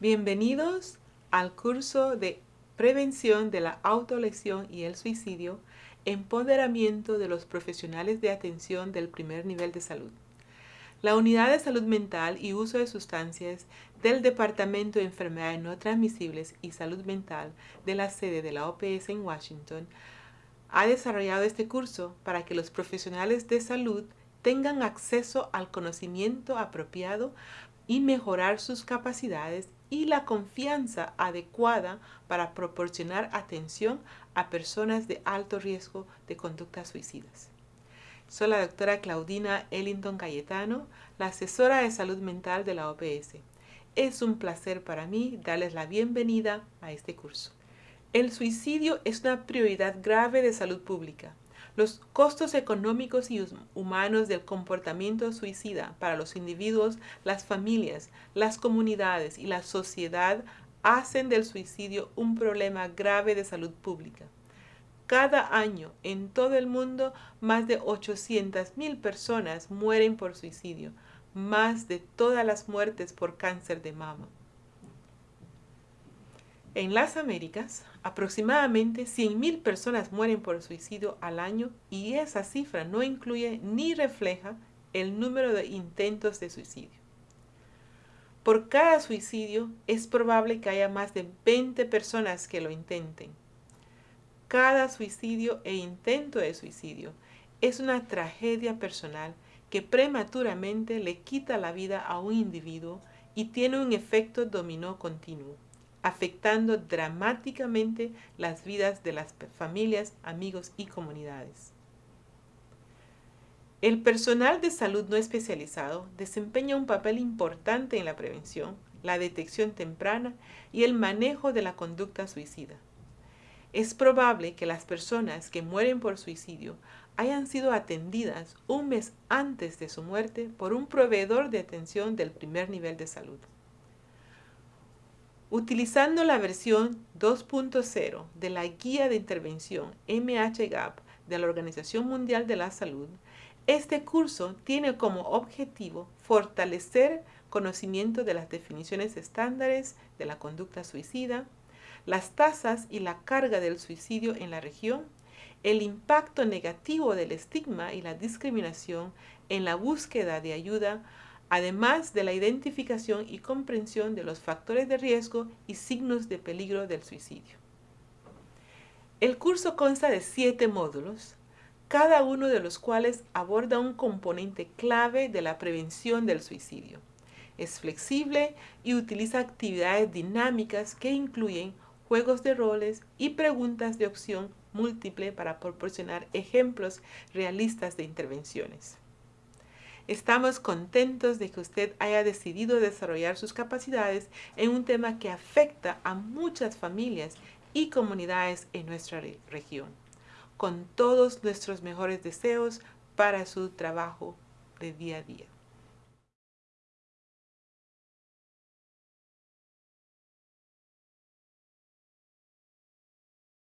Bienvenidos al curso de Prevención de la Autolesión y el Suicidio, Empoderamiento de los Profesionales de Atención del Primer Nivel de Salud. La Unidad de Salud Mental y Uso de Sustancias del Departamento de Enfermedades No Transmisibles y Salud Mental de la sede de la OPS en Washington ha desarrollado este curso para que los profesionales de salud tengan acceso al conocimiento apropiado y mejorar sus capacidades y la confianza adecuada para proporcionar atención a personas de alto riesgo de conductas suicidas. Soy la doctora Claudina Ellington Cayetano, la asesora de salud mental de la OPS. Es un placer para mí darles la bienvenida a este curso. El suicidio es una prioridad grave de salud pública. Los costos económicos y humanos del comportamiento suicida para los individuos, las familias, las comunidades y la sociedad hacen del suicidio un problema grave de salud pública. Cada año en todo el mundo más de 800.000 personas mueren por suicidio, más de todas las muertes por cáncer de mama. En las Américas, aproximadamente 100.000 personas mueren por suicidio al año y esa cifra no incluye ni refleja el número de intentos de suicidio. Por cada suicidio es probable que haya más de 20 personas que lo intenten. Cada suicidio e intento de suicidio es una tragedia personal que prematuramente le quita la vida a un individuo y tiene un efecto dominó continuo afectando dramáticamente las vidas de las familias, amigos y comunidades. El personal de salud no especializado desempeña un papel importante en la prevención, la detección temprana y el manejo de la conducta suicida. Es probable que las personas que mueren por suicidio hayan sido atendidas un mes antes de su muerte por un proveedor de atención del primer nivel de salud. Utilizando la versión 2.0 de la Guía de Intervención MHGAP de la Organización Mundial de la Salud, este curso tiene como objetivo fortalecer conocimiento de las definiciones estándares de la conducta suicida, las tasas y la carga del suicidio en la región, el impacto negativo del estigma y la discriminación en la búsqueda de ayuda además de la identificación y comprensión de los factores de riesgo y signos de peligro del suicidio. El curso consta de siete módulos, cada uno de los cuales aborda un componente clave de la prevención del suicidio. Es flexible y utiliza actividades dinámicas que incluyen juegos de roles y preguntas de opción múltiple para proporcionar ejemplos realistas de intervenciones. Estamos contentos de que usted haya decidido desarrollar sus capacidades en un tema que afecta a muchas familias y comunidades en nuestra región. Con todos nuestros mejores deseos para su trabajo de día a día.